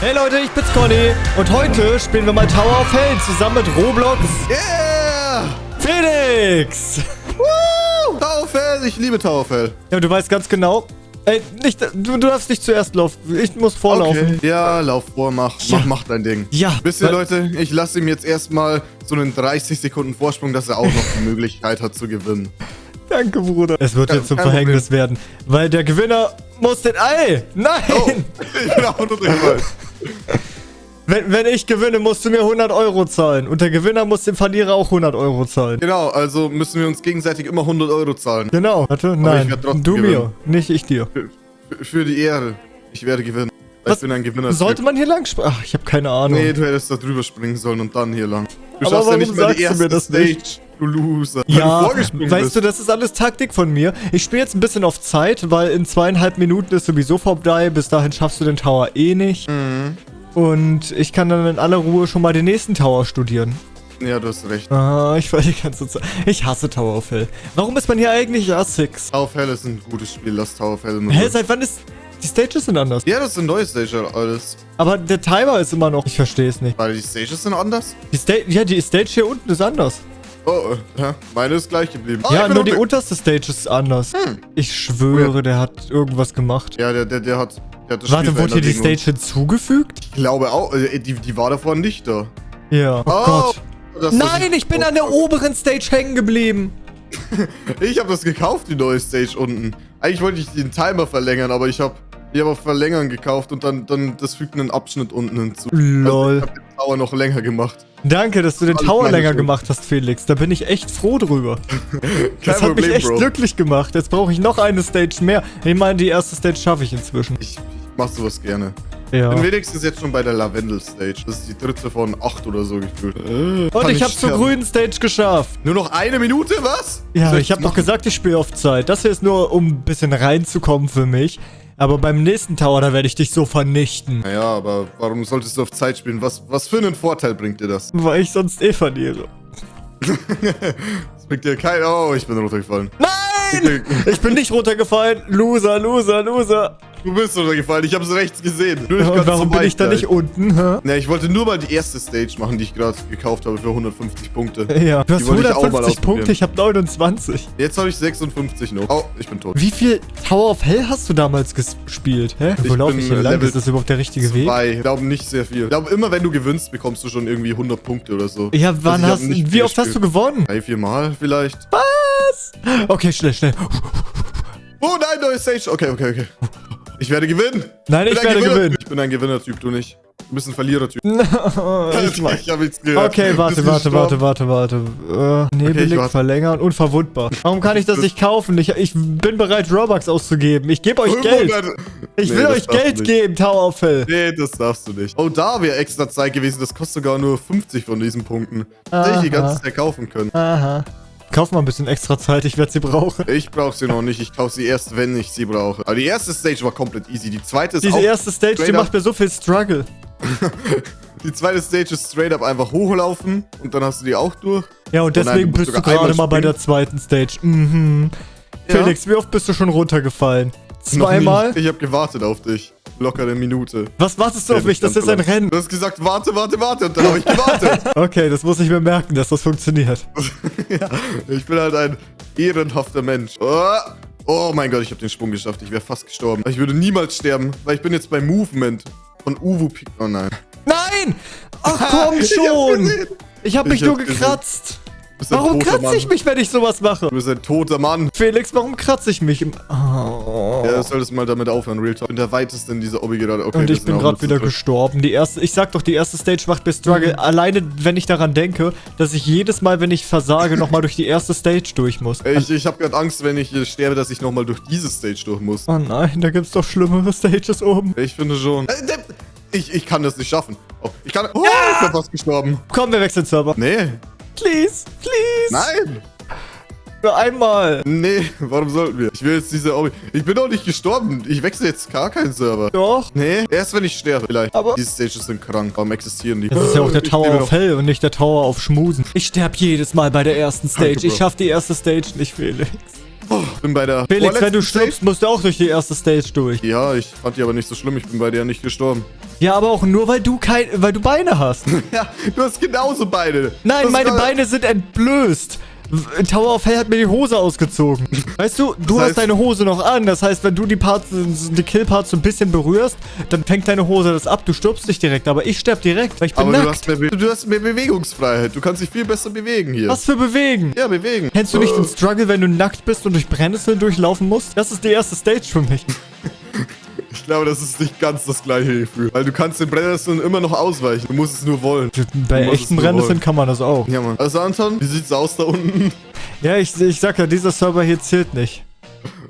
Hey Leute, ich bin's Conny und heute spielen wir mal Tower of Hell zusammen mit Roblox Yeah! Felix. Woo! Tauerfell, ich liebe Tauerfell. Ja, du weißt ganz genau. Ey, nicht, du, du darfst nicht zuerst laufen. Ich muss vorlaufen. Okay. Ja, lauf vor, mach, Ja. mach, mach dein Ding. Ja, Wisst ihr, Leute, ich lasse ihm jetzt erstmal so einen 30 Sekunden Vorsprung, dass er auch noch die Möglichkeit hat zu gewinnen. Danke, Bruder. Es wird jetzt zum Verhängnis werden, weil der Gewinner muss den... Ey, nein! Oh, ich bin auch nur durchgefallen. Wenn, wenn ich gewinne, musst du mir 100 Euro zahlen. Und der Gewinner muss dem Verlierer auch 100 Euro zahlen. Genau, also müssen wir uns gegenseitig immer 100 Euro zahlen. Genau. Warte, nein. Du mir, gewinnen. nicht ich dir. Für, für- die Ehre. Ich werde gewinnen. Was- Ich bin ein Gewinner. Sollte man hier lang springen? Ach, ich habe keine Ahnung. Nee, du hättest da drüber springen sollen und dann hier lang. Du Aber schaffst ja nicht mal die mir erste das Stage. nicht? Du Loser. Ja, du weißt du, das ist alles Taktik von mir. Ich spiele jetzt ein bisschen auf Zeit, weil in zweieinhalb Minuten ist sowieso vorbei. Bis dahin schaffst du den Tower eh nicht. Mhm. Und ich kann dann in aller Ruhe schon mal den nächsten Tower studieren. Ja, du hast recht. Ah, ich war die ganze Zeit. Ich hasse Tower of Hell. Warum ist man hier eigentlich A6? Tower of Hell ist ein gutes Spiel, lass Tower of Hell. Hä, seit wann ist. Die Stages sind anders. Ja, das ist ein neues Stage alles. Aber der Timer ist immer noch. Ich verstehe es nicht. Weil die Stages sind anders? Die Stage. Ja, die Stage hier unten ist anders. Oh, ja, meine ist gleich geblieben. Ah, ja, bin nur die unterste Stage ist anders. Ich schwöre, der hat irgendwas gemacht. Ja, der, der, der hat, der hat das Warte, Spiel wurde hier die Stage hinzugefügt? Ich glaube auch, äh, die, die war davor nicht da. Ja. Oh, Gott. das- Nein, ich bin an der oberen Stage hängen geblieben. Ich habe das gekauft, die neue Stage unten. Eigentlich wollte ich den Timer verlängern, aber ich habe ich hab auf Verlängern gekauft und dann, dann das fügt einen Abschnitt unten hinzu. Lol. Also ich habe den Tower noch länger gemacht. Danke, dass du den Tower länger Schuld. gemacht hast, Felix. Da bin ich echt froh drüber. Das hat mich echt Bro. glücklich gemacht. Jetzt brauche ich noch eine Stage mehr. Ich meine, die erste Stage schaffe ich inzwischen. Ich, ich mach sowas gerne. Ja. Bin wenigstens jetzt schon bei der Lavendel Stage. Das ist die dritte von acht oder so gefühlt. Und Kann ich hab's zur grünen Stage geschafft. Nur noch eine Minute, was? Ja, ich habe doch machen? gesagt, ich spiele auf Zeit. Das hier ist nur, um ein bisschen reinzukommen für mich. Aber beim nächsten Tower, da werde ich dich so vernichten. Naja, aber warum solltest du auf Zeit spielen? Was, was für einen Vorteil bringt dir das? Weil ich sonst eh verliere. Das bringt dir kein... Oh, ich bin runtergefallen. Nein! Ich bin nicht runtergefallen. Loser, Loser, Loser. Du bist runtergefallen. Ich hab's rechts gesehen. Nur nicht ganz warum bin ich da nicht unten? Hä? Ja, ich wollte nur mal die erste Stage machen, die ich gerade gekauft habe für 150 Punkte. Ja, du hast Die wollte ich auch mal 150 Punkte, ich habe 29. Jetzt habe ich 56 noch. Oh, ich bin tot. Wie viel Tower of Hell hast du damals gespielt? Hä? Wo Ich laufe ich hier äh, lang? Level Ist das überhaupt der richtige Weg? Zwei. Ich glaube nicht sehr viel. Ich glaube, immer wenn du gewinnst, bekommst du schon irgendwie 100 Punkte oder so. Ja, wann Also ich hab hast nicht Wie oft hast du gewonnen? Drei, vier Mal vielleicht. Okay, schnell, schnell. Oh nein, neue Stage. Okay, okay, okay. Ich werde gewinnen. Nein, ich ein werde gewinnen. Ich bin ein Gewinnertyp, du nicht. Du bist ein Verlierertyp. ich mach- ich habe nichts gehört. Okay, warte, warte, gestorben. warte, warte, warte. Äh, Nebelig warte. verlängern, unverwundbar. Warum kann ich das nicht kaufen? Ich, ich bin bereit, Robux auszugeben. Ich gebe euch Geld. 500. Ich Nee, will euch Geld geben, Tower of Hell. Nee, das darfst du nicht. Oh, da wäre extra Zeit gewesen. Das kostet sogar nur 50 von diesen Punkten. Hätte ich die ganze Zeit kaufen können. Aha. Kauf mal ein bisschen extra Zeit, ich werde sie brauchen. Ich brauche sie noch nicht. Ich kaufe sie erst, wenn ich sie brauche. Aber die erste Stage war komplett easy. Die zweite ist Diese erste Stage, die macht mir so viel Struggle. Die zweite Stage ist straight up einfach hochlaufen und dann hast du die auch durch. Ja, und Oh deswegen bist du gerade mal bei der zweiten Stage. Mhm. Ja. Felix, wie oft bist du schon runtergefallen? Zweimal? Ich habe gewartet auf dich. Locker eine Minute. Was wartest du auf mich? Das ist ein. Rennen. Du hast gesagt, warte, warte, warte. Und dann habe ich gewartet. Okay, das muss ich mir merken, dass das funktioniert. ja, ich bin halt ein ehrenhafter Mensch. Oh, oh mein Gott, ich habe den Sprung geschafft. Ich wäre fast gestorben. Ich würde niemals sterben, weil ich bin jetzt beim Movement von Uwu Pik. Oh nein. Nein! Ach komm schon! Ich hab Ich mich nur hab's gesehen. Warum kratze Mann. ich mich, wenn ich sowas mache? Du bist ein toter Mann. Felix, warum kratze ich mich? Oh. Ja, du solltest mal damit aufhören, Real Talk. Ich bin der weiteste in dieser Obby gerade. Okay, Und ich bin gerade wieder dritt. gestorben. Die erste, ich sag doch, die erste Stage macht mir Struggle. Mhm. Alleine, wenn ich daran denke, dass ich jedes Mal, wenn ich versage, nochmal durch die erste Stage durch muss. Ich, ich habe gerade Angst, wenn ich sterbe, dass ich nochmal durch diese Stage durch muss. Oh nein, da gibt's doch schlimmere Stages oben. Ich finde schon. Äh, der- Ich, ich kann das nicht schaffen. Oh, ich kann. Oh, ich bin fast gestorben. Komm, wir wechseln Server. Nee. Please, please. Nein. Nur einmal. Nee, warum sollten wir? Ich will jetzt diese Obby. Ich bin doch nicht gestorben. Ich wechsle jetzt gar keinen Server. Doch. Nee, erst wenn ich sterbe, vielleicht. Aber- Diese Stages sind krank. Warum existieren die? Das ist ja auch der Ich Tower noch. Hell und nicht der Tower auf Schmusen. Ich sterb jedes Mal bei der ersten Stage. Danke, ich Bro. schaff die erste Stage nicht, Felix. Oh, bin bei der Felix, wenn du stirbst, musst du auch durch die erste Stage durch. Stage. Ja, ich fand die aber nicht so schlimm. Ich bin bei dir nicht gestorben. Ja, aber auch nur, weil du kein, weil du Beine hast. Ja, du hast genauso Beine. Nein, meine Beine sind entblößt. Tower of Hell hat mir die Hose ausgezogen. Weißt du, du Das hast heißt- deine Hose noch an. Das heißt, wenn du die Parts, die Kill-Parts so ein bisschen berührst, dann fängt deine Hose das ab. Du stirbst nicht direkt, aber ich sterb direkt, weil ich bin Aber du nackt. hast, mehr, du hast mehr Bewegungsfreiheit. Du kannst dich viel besser bewegen hier. Was für bewegen? Ja, bewegen. Kennst du nicht den Struggle, wenn du nackt bist und durch Brennnesseln durchlaufen musst? Das ist die erste Stage für mich. Ich glaube, das ist nicht ganz das gleiche Gefühl. Weil du kannst den Brennnesseln immer noch ausweichen. Du musst es nur wollen. Bei Du echten Brennnesseln kann man das auch. Ja, Mann. Also, Anton, wie sieht's aus da unten? Ja, ich, ich sag ja, dieser Server hier zählt nicht.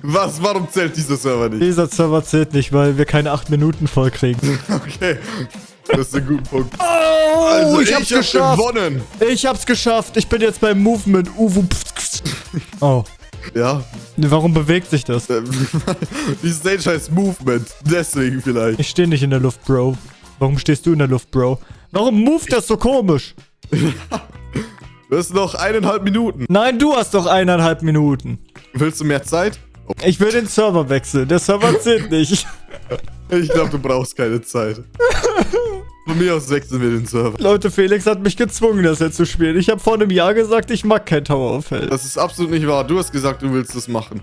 Was? Warum zählt dieser Server nicht? Dieser Server zählt nicht, weil wir keine 8 Minuten voll kriegen. Okay. Das ist ein guter Punkt. Oh, Also, ich hab's hab geschafft. gewonnen. Ich hab's geschafft. Ich bin jetzt beim Movement. Uwu. Oh. Ja. Warum bewegt sich das? Ähm, Die Stage heißt Movement. Deswegen vielleicht. Ich stehe nicht in der Luft, Bro. Warum stehst du in der Luft, Bro? Warum moved das so komisch? Du hast noch eineinhalb Minuten. Nein, du hast doch eineinhalb Minuten. Willst du mehr Zeit? Ich will den Server wechseln. Der Server zählt nicht. Ich glaube, du brauchst keine Zeit. Von mir aus wechseln wir den Server. Leute, Felix hat mich gezwungen, das jetzt zu spielen. Ich habe vor einem Jahr gesagt, ich mag kein Tower of Hell. Das ist absolut nicht wahr. Du hast gesagt, du willst das machen.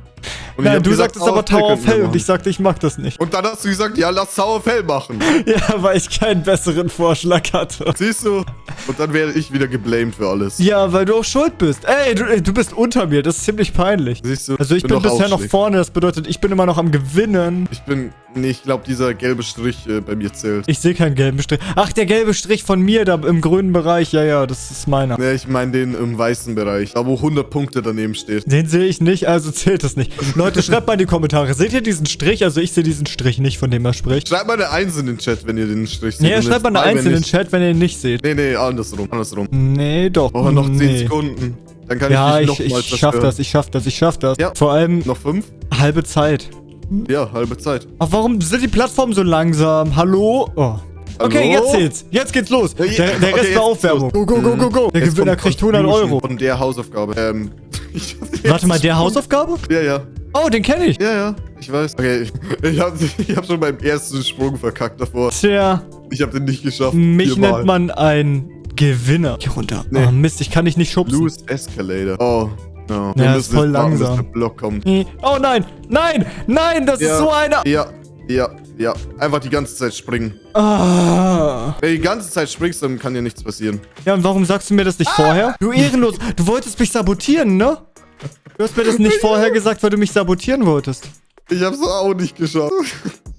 Nein, du gesagt, sagtest aber Tower of Hell und ich sagte, ich mag das nicht. Und dann hast du gesagt, ja, lass Tower of Hell machen. Ja, weil ich keinen besseren Vorschlag hatte. Siehst du? Und dann werde ich wieder geblamed für alles. Ja, weil du auch schuld bist. Ey, du, du bist unter mir. Das ist ziemlich peinlich. Siehst du? Also ich bin, doch bisher noch vorne. Das bedeutet, ich bin immer noch am Gewinnen. Ich bin. Nee, ich glaube, dieser gelbe Strich äh, bei mir zählt. Ich sehe keinen gelben Strich. Ach, der gelbe Strich von mir da im grünen Bereich. Ja, ja, das ist meiner. Nee, ich meine den im weißen Bereich. Da, wo 100 Punkte daneben steht. Den sehe ich nicht, also zählt das nicht. Leute, schreibt mal in die Kommentare. Seht ihr diesen Strich? Also ich sehe diesen Strich nicht, von dem er spricht. Schreibt mal eine Eins in den Chat, wenn ihr den Strich seht. Nee, schreibt mal eine Eins in den ich- Chat, wenn ihr ihn nicht seht. Nee, nee, andersrum. Andersrum. Nee, doch. Oh, noch 10 nee. Sekunden. Dann kann Ja, ich ich, dich nochmals ich schaff das, ich schaff das, ich schaff das. Ja. Vor allem Noch 5? halbe Zeit. Ja, halbe Zeit. Ach, warum sind die Plattformen so langsam? Hallo? Oh. Okay, Hallo? jetzt zählt's. Jetzt geht's los. Der, der Rest okay, war Aufwärmung. geht's Go, go, go, go, go. Der Gewinner kriegt 100 Confusion Euro. Von der Hausaufgabe. Ähm. ich- Warte mal, der Hausaufgabe? Ja, ja. Oh, den kenne ich. Ja, ja. Ich weiß. Okay, ich, ich habe ich hab schon beim ersten Sprung verkackt davor. Tja, Ich habe den nicht geschafft. mich Viermal. nennt man ein Gewinner. Hier runter. Nee. Oh Mist, ich kann dich nicht schubsen. Loose Escalator. Oh, no. Ja, ist voll langsam. der Block kommt. Oh nein, nein, nein, das ist Ja. so einer. Ja, ja, ja. Einfach die ganze Zeit springen. Ah. Wenn du die ganze Zeit springst, dann kann dir nichts passieren. Ja, und warum sagst du mir das nicht Ah. vorher? Du ehrenlos. Du wolltest mich sabotieren, ne? Du hast mir das nicht vorher gesagt, weil du mich sabotieren wolltest. Ich hab's auch nicht geschafft.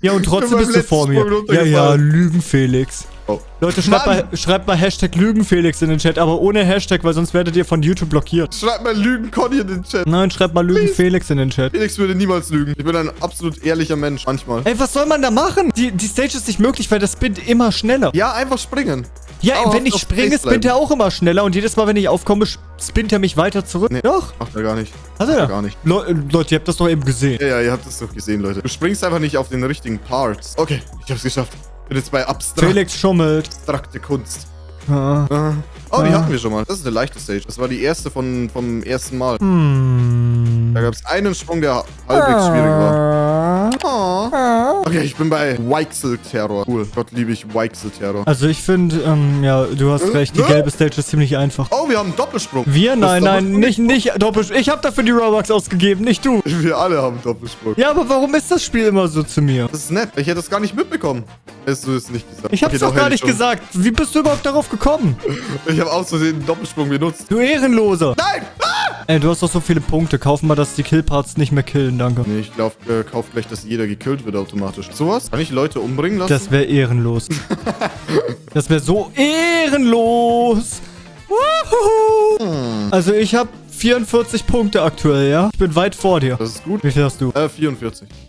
Ja, und trotzdem bist du vor mir. Ja, ja, runtergefallen. Lügen Felix. Oh. Leute, schreibt mal, schreibt mal Hashtag Lügen Felix in den Chat, aber ohne Hashtag, weil sonst werdet ihr von YouTube blockiert. Schreib mal Lügen Conny in den Chat. Nein, schreibt mal Lügen Please. Felix in den Chat. Felix würde niemals lügen. Ich bin ein absolut ehrlicher Mensch. Manchmal. Ey, was soll man da machen? Die, die Stage ist nicht möglich, weil das spinnt immer schneller. Ja, einfach springen. Ja, Dauerhaft wenn ich springe, spinnt er auch immer schneller und jedes Mal, wenn ich aufkomme, spinnt er mich weiter zurück. Nee. Doch, Macht er gar nicht. hat er. Gar nicht. Le Leute, ihr habt das doch eben gesehen. Ja, ja, ihr habt es doch gesehen, Leute. Du springst einfach nicht auf den richtigen Parts. Okay, ich hab's geschafft. Bin jetzt bei abstrakt, Felix schummelt. abstrakte Kunst. Ah. Ah. Oh, die Ah. hatten wir schon mal. Das ist eine leichte Stage. Das war die erste von, vom ersten Mal. Hm. Da gab es einen Sprung, der halbwegs schwierig war. Okay, ich bin bei Weichsel-Terror. Cool. Gott liebe ich Weichsel-Terror. Also ich finde, ähm, ja, du hast Äh, recht, die äh? gelbe Stage ist ziemlich einfach. Oh, wir haben einen Doppelsprung. Wir? Nein, nein, Doppelsprung- nicht, nicht doppelt. Ich habe dafür die Robux ausgegeben, nicht du. Wir alle haben Doppelsprung. Ja, aber warum ist das Spiel immer so zu mir? Das ist nett. Ich hätte das gar nicht mitbekommen. Hättest du es nicht gesagt. Ich hab's Okay, doch gar nicht ich schon. gesagt. Wie bist du überhaupt darauf gekommen? Ich habe aus Versehen einen Doppelsprung benutzt. Du Ehrenloser. Nein! Ey, du hast doch so viele Punkte. Kauf mal, dass die Killparts nicht mehr killen, danke. Nee, ich glaube, äh, kauf gleich, dass jeder gekillt wird automatisch. Sowas? Kann ich Leute umbringen lassen? Das wäre ehrenlos. das wäre so ehrenlos. Wuhu. Also ich habe 44 Punkte aktuell, ja? Ich bin weit vor dir. Das ist gut. Wie viel hast du? Äh, 44.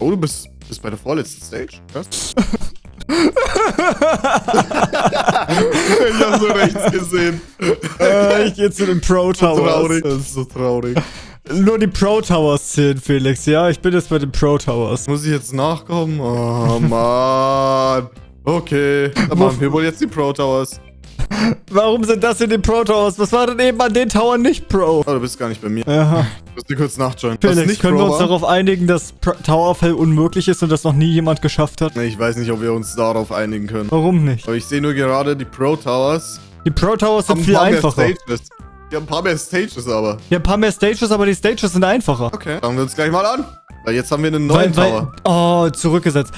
Oh, du bist, bist bei der vorletzten Stage? Krass. ich hab so rechts gesehen. äh, ich gehe zu den Pro Towers. Traurig. Das ist so traurig. Nur die Pro Towers zählen, Felix, ja? Ich bin jetzt bei den Pro Towers. Muss ich jetzt nachkommen? Oh, Mann. Okay. Dann machen wir wohl jetzt die Pro Towers. Warum sind das in den Pro Towers? Was war denn eben an den Towern nicht Pro? Oh, du bist gar nicht bei mir. Aha. Ich muss dir kurz nachjoinen. Felix, können wir Pro uns war? darauf einigen, dass Tower Hell unmöglich ist und das noch nie jemand geschafft hat? Nee, Ich weiß nicht, ob wir uns darauf einigen können. Warum nicht? Aber ich sehe nur gerade, die Pro Towers Die Pro Towers sind haben viel einfacher. Stages. Die haben ein paar mehr Stages aber. Ja, ein paar mehr Stages, aber die Stages sind einfacher. Okay, schauen wir uns gleich mal an. Weil jetzt haben wir einen neuen Weil, Tower. weil, oh, zurückgesetzt.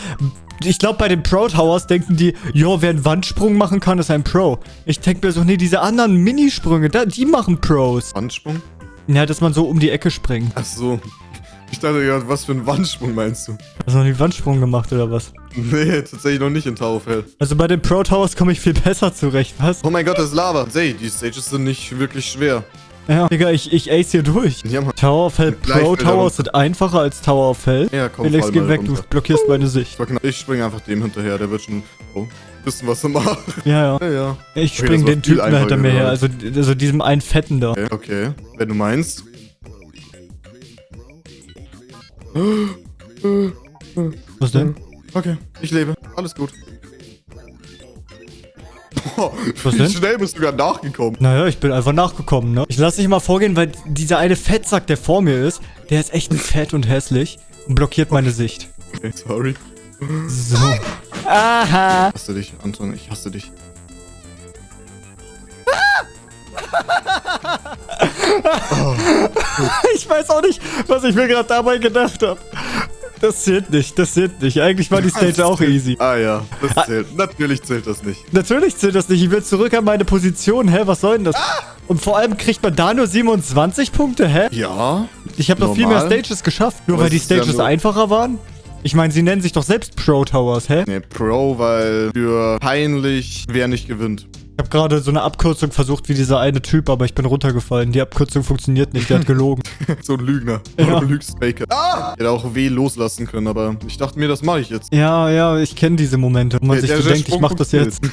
Ich glaube, bei den Pro Towers denken die, jo, wer einen Wandsprung machen kann, ist ein Pro. Ich denke mir so, nee, diese anderen Minisprünge, da, die machen Pros. Wandsprung? Ja, dass man so um die Ecke springt. Ach so. Ich dachte ja, was für einen Wandsprung meinst du? Hast du noch nie Wandsprung gemacht oder was? Nee, tatsächlich noch nicht in Tower of Hell. Also bei den Pro Towers komme ich viel besser zurecht, was? Oh mein Gott, das ist Lava. Say, die Stages sind nicht wirklich schwer. Ja, Digga, ich, ich ace hier durch. Ja. Tower of Hell Pro Towers sind einfacher als Tower of Hell. Ja, komm, Felix, geh weg, runter. du blockierst meine Sicht. Ich springe einfach dem hinterher, der wird schon oh, wissen, was er macht. Ja, ja. Ja, ja. Ich Okay, spring den Typen da hinter mir her, also, also diesem einen Fetten da. Okay, okay. Wenn du meinst. Was denn? Okay, ich lebe. Alles gut. Was wie denn? schnell bist du gerade nachgekommen? Naja, ich bin einfach nachgekommen, ne? Ich lasse dich mal vorgehen, weil dieser eine Fettsack, der vor mir ist, der ist echt fett und hässlich und blockiert meine Sicht. Okay, sorry. So. Aha. Ich hasse dich, Anton, ich hasse dich. Ich weiß auch nicht, was ich mir gerade dabei gedacht habe. Das zählt nicht, das zählt nicht. Eigentlich war die Stage auch easy. Ah ja, das zählt. Natürlich zählt das nicht. Natürlich zählt das nicht. Ich will zurück an meine Position. Hä, was soll denn das? Und vor allem kriegt man da nur 27 Punkte, hä? Ja. Ich habe noch viel mehr. Stages geschafft, nur Aber weil die ja Stages nur- einfacher waren. Ich meine, sie nennen sich doch selbst Pro Towers, hä? Nee, Pro, weil für peinlich, wer nicht gewinnt. Ich habe gerade so eine Abkürzung versucht wie dieser eine Typ, aber ich bin runtergefallen. Die Abkürzung funktioniert nicht, der hat gelogen. so ein Lügner. Ja. Du lügst Faker. Ah! Ich hätte auch W loslassen können, aber ich dachte mir, das mache ich jetzt. ja, ja, ich kenne diese Momente, wo man Der- sich so denkt, ich Sprung mach das jetzt.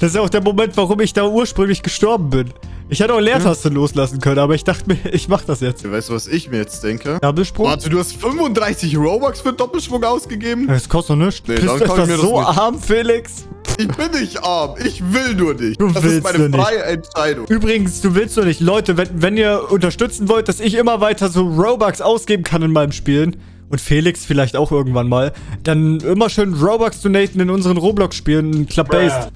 Das ist ja auch der Moment, warum ich da ursprünglich gestorben bin. Ich hätte auch Leertaste loslassen können, aber ich dachte mir, ich mach das jetzt. Weißt du, was ich mir jetzt denke? Doppelsprung? Warte, du hast 35 Robux für Doppelschwung ausgegeben? Das kostet doch nichts. Nee, Bist du mir das so nicht- arm, Felix? Ich bin nicht arm. Ich will nur nicht. Du das willst ist meine nur nicht. freie Entscheidung. Übrigens, du willst doch nicht. Leute, wenn, wenn ihr unterstützen wollt, dass ich immer weiter so Robux ausgeben kann in meinem Spielen und Felix vielleicht auch irgendwann mal, dann immer schön Robux donaten in unseren Roblox-Spielen, Club-Based.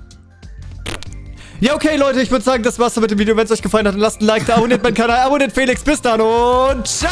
Ja, okay, Leute, ich würde sagen, das war's mit dem Video. Wenn es euch gefallen hat, dann lasst ein Like da, abonniert meinen Kanal, abonniert Felix. Bis dann und ciao!